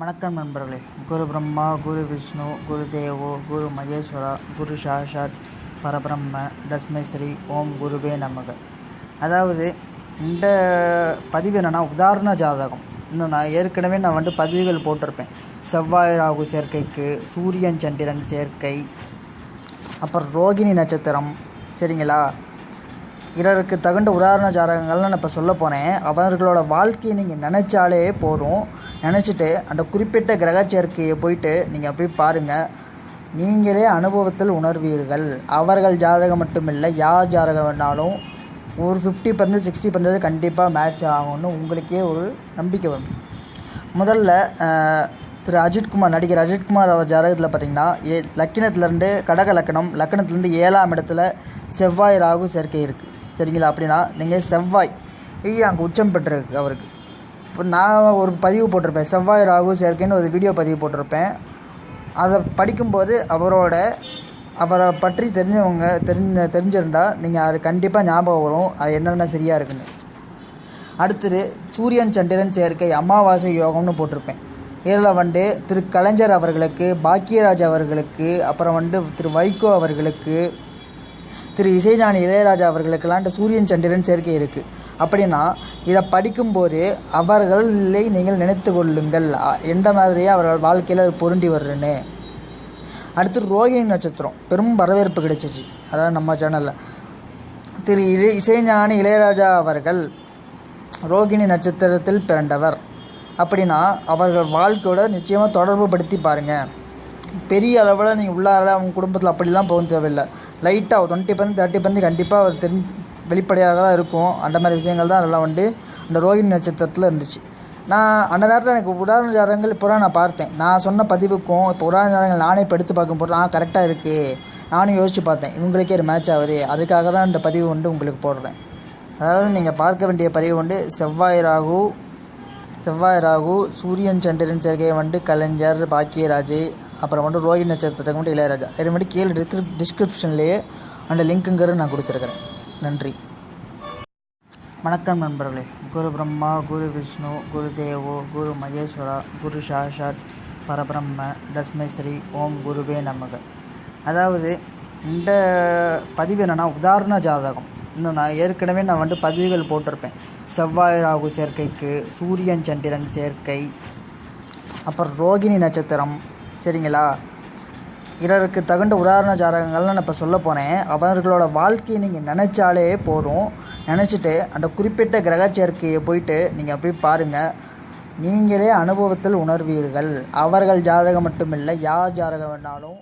வணக்கம் நண்பர்களே. குரு பிரம்மா குரு விஷ்ணு குரு தேவோ குரு மகேஸ்வரா குரு சாஷாத் பரபிரம்ம தஸ்மை ஸ்ரீ ஓம் குருவே நமக. அதாவது இந்த பதிவு என்னென்னா உதாரண ஜாதகம். இன்னும் நான் ஏற்கனவே நான் வந்து பதிவுகள் போட்டிருப்பேன். செவ்வாய் ராகு சேர்க்கைக்கு சூரியன் சந்திரன் சேர்க்கை அப்புறம் ரோகிணி நட்சத்திரம் சரிங்களா? இரருக்கு தகுந்த உதாரண ஜாதகங்கள்லாம் நான் இப்போ சொல்ல போனேன் அவர்களோட வாழ்க்கையை நீங்கள் நினச்சாலே போதும். நினச்சிட்டு அந்த குறிப்பிட்ட கிரக சேர்க்கையை போயிட்டு நீங்கள் போய் பாருங்கள் நீங்களே அனுபவத்தில் உணர்வீர்கள். அவர்கள் ஜாதகம் மட்டும் இல்லை யார் ஜாதகம் வேணாலும் ஒரு ஃபிஃப்டி பர்சன்ட் சிக்ஸ்டி பர்சன்டேஜ் கண்டிப்பாக மேட்ச் ஆகும்னு உங்களுக்கே ஒரு நம்பிக்கை வரும். முதல்ல திரு அஜித்குமார் நடிகர் அஜித்குமார் அவர் ஜாதகத்தில் பார்த்தீங்கன்னா ஏ லக்கினத்துலேருந்து கடக லக்கணம் லக்கணத்துலேருந்து ஏழாம் இடத்துல செவ்வாய் ராகு சேர்க்கை இருக்குது சரிங்களா? அப்படின்னா நீங்கள் செவ்வாய் அங்கே உச்சம் பெற்றிருக்கு அவருக்கு. நான் ஒரு பதிவு போட்டிருப்பேன். செவ்வாய் ராகு சேர்க்கைன்னு ஒரு வீடியோ பதிவு போட்டிருப்பேன். அதை படிக்கும்போது அவரோட அவரை பற்றி தெரிஞ்சவங்க தெரிஞ்ச தெரிஞ்சிருந்தால் நீங்கள் அது கண்டிப்பாக ஞாபகம் வரும். அது என்னென்ன சரியாக இருக்குன்னு. அடுத்தது சூரியன் சந்திரன் சேர்க்கை அமாவாசை யோகம்னு போட்டிருப்பேன். இதில் வந்து திரு கலைஞர் அவர்களுக்கு பாக்கியராஜ் அவர்களுக்கு அப்புறம் வந்து திரு வைகோ அவர்களுக்கு திரு இசைஞானி இளையராஜா அவர்களுக்கெல்லாம் சூரியன் சந்திரன் சேர்க்கை இருக்குது அப்படின்னா இதை படிக்கும்போது அவர்களை நீங்கள் நினைத்து கொள்ளுங்கள் எந்த மாதிரியே அவர்கள் வாழ்க்கையில் அது பொருண்டி வர்றேன்னு அடுத்து ரோகிணி நட்சத்திரம். பெரும் வரவேற்பு கிடைச்சிச்சு. அதாவது நம்ம சேனலில் திரு இசை இசைஞானி இளையராஜா அவர்கள் ரோகிணி நட்சத்திரத்தில் பிறந்தவர். அப்படின்னா அவர்கள் வாழ்க்கையோட நிச்சயமாக தொடர்பு படுத்தி பாருங்கள் பெரிய அளவில் நீங்கள் உள்ளார அவங்க குடும்பத்தில் அப்படிலாம் போக தேவையில்லை. லைட்டாக ஒரு டுவெண்ட்டி பர்சன்ட் தேர்ட்டி பர்சன்ட் கண்டிப்பாக அவர் தெரி வெளிப்படையாக தான் இருக்கும். அந்த மாதிரி விஷயங்கள் தான் அதெல்லாம் வந்து அந்த ரோஹிணி நட்சத்திரத்தில் இருந்துச்சு. நான் அந்த நேரத்தில் எனக்கு உதாரண ஜாதகங்கள் இப்போ தான் நான் பார்த்தேன். நான் சொன்ன பதிவுக்கும் இப்போ உதாரண ஜாதகங்கள் நானே இப்போ எடுத்து பார்க்கும்போது நான் கரெக்டாக இருக்குது நானும் யோசித்து பார்த்தேன். இவங்களுக்கே ஒரு மேட்ச் ஆகுது. அதுக்காக தான் இந்த பதிவு வந்து உங்களுக்கு போடுறேன். அதாவது நீங்கள் பார்க்க வேண்டிய பதிவு வந்து செவ்வாய் ராகு செவ்வாய் ராகு சூரியன் சந்திரன் சேர்க்கை வந்து கலைஞர் பாக்கியராஜ் அப்புறம் வந்து ரோஹி நட்சத்திரத்துக்கு மட்டும் இளையராஜா. இது மாதிரி கீழே டிஸ்கிரிப் டிஸ்கிரிப்ஷன்லேயே அந்த லிங்க்குங்கிறது நான் கொடுத்துருக்குறேன். நன்றி. வணக்கம் நண்பர்களே. குரு பிரம்மா குரு விஷ்ணு குரு தேவோ குரு மகேஸ்வரா குரு சாஷாத் பரபிரம்ம தஸ்மை ஸ்ரீ ஓம் குருவே நமக. அதாவது இந்த பதிவு என்னென்னா உதாரண ஜாதகம். இன்னும் நான் ஏற்கனவே நான் வந்து பதிவுகள் போட்டிருப்பேன். செவ்வாய் ராகு சேர்க்கைக்கு சூரியன் சந்திரன் சேர்க்கை அப்புறம் ரோகிணி நட்சத்திரம் சரிங்களா? பிறருக்கு தகுந்த உதாரண ஜாதகங்கள்லாம் நான் இப்போ சொல்ல போனேன் அவர்களோட வாழ்க்கையை நீங்கள் நினச்சாலே போதும். நினச்சிட்டு அந்த குறிப்பிட்ட கிரக சேர்க்கையை போயிட்டு நீங்கள் போய் பாருங்கள் நீங்களே அனுபவத்தில் உணர்வீர்கள். அவர்கள் ஜாதகம் மட்டும் இல்லை யார் ஜாதகம் வேணாலும்